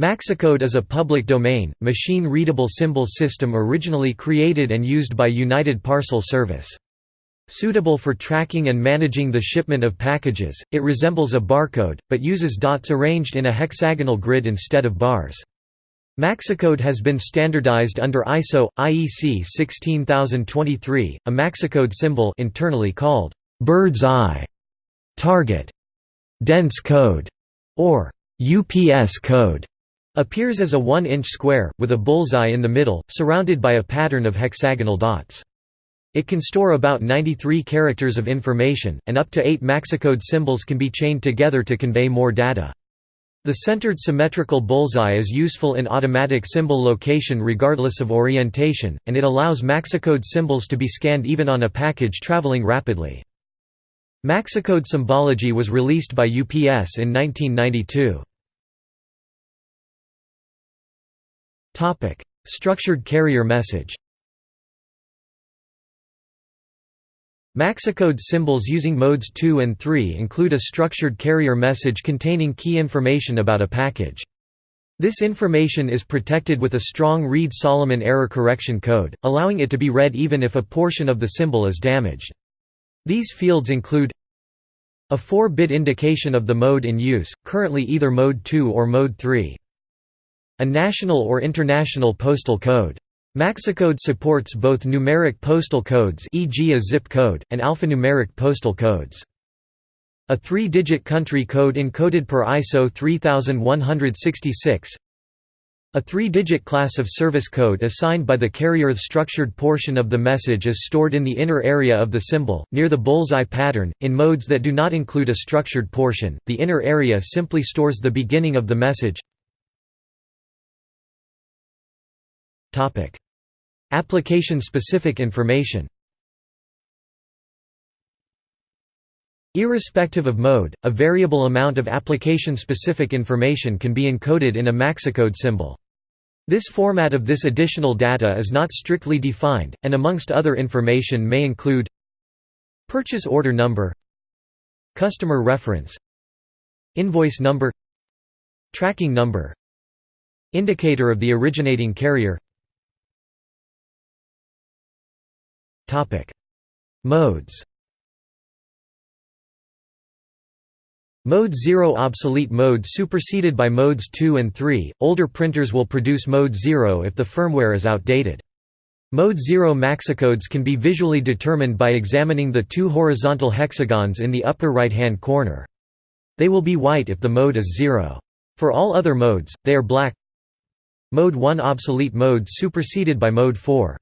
Maxicode is a public domain, machine-readable symbol system originally created and used by United Parcel Service. Suitable for tracking and managing the shipment of packages, it resembles a barcode, but uses dots arranged in a hexagonal grid instead of bars. Maxicode has been standardized under ISO IEC 16023. A Maxicode symbol internally called bird's eye, target, dense code, or UPS code appears as a 1-inch square, with a bullseye in the middle, surrounded by a pattern of hexagonal dots. It can store about 93 characters of information, and up to 8 Maxicode symbols can be chained together to convey more data. The centered symmetrical bullseye is useful in automatic symbol location regardless of orientation, and it allows Maxicode symbols to be scanned even on a package traveling rapidly. Maxicode symbology was released by UPS in 1992. Topic: Structured carrier message. Maxicode symbols using modes 2 and 3 include a structured carrier message containing key information about a package. This information is protected with a strong Reed-Solomon error correction code, allowing it to be read even if a portion of the symbol is damaged. These fields include a 4-bit indication of the mode in use, currently either mode 2 or mode 3. A national or international postal code. Maxicode supports both numeric postal codes e.g. a zip code, and alphanumeric postal codes. A three-digit country code encoded per ISO 3166 A three-digit class of service code assigned by the carrier The structured portion of the message is stored in the inner area of the symbol, near the bullseye pattern. In modes that do not include a structured portion, the inner area simply stores the beginning of the message Application-specific information Irrespective of mode, a variable amount of application-specific information can be encoded in a Maxicode symbol. This format of this additional data is not strictly defined, and amongst other information may include Purchase order number Customer reference Invoice number Tracking number Indicator of the originating carrier Modes Mode 0 obsolete mode superseded by modes 2 and 3. Older printers will produce mode 0 if the firmware is outdated. Mode 0 maxicodes can be visually determined by examining the two horizontal hexagons in the upper right-hand corner. They will be white if the mode is 0. For all other modes, they are black. Mode 1 obsolete mode superseded by mode 4.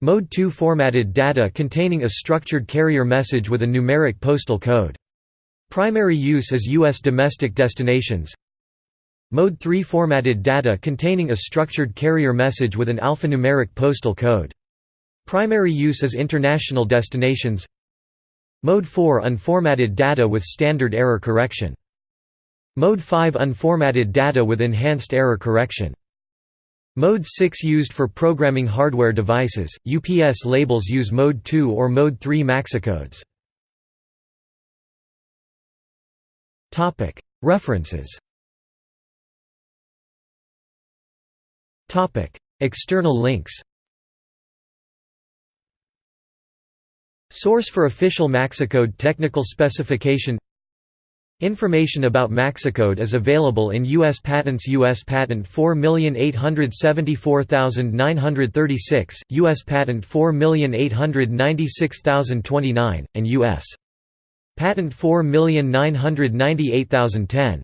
Mode 2 formatted data containing a structured carrier message with a numeric postal code. Primary use is U.S. domestic destinations. Mode 3 formatted data containing a structured carrier message with an alphanumeric postal code. Primary use is international destinations. Mode 4 unformatted data with standard error correction. Mode 5 unformatted data with enhanced error correction. Mode 6 used for programming hardware devices, UPS labels use Mode 2 or Mode 3 maxicodes. References. External links. Source for official Maxicode technical specification Information about Maxicode is available in U.S. Patents U.S. Patent 4874936, U.S. Patent 4896029, and U.S. Patent 4998010.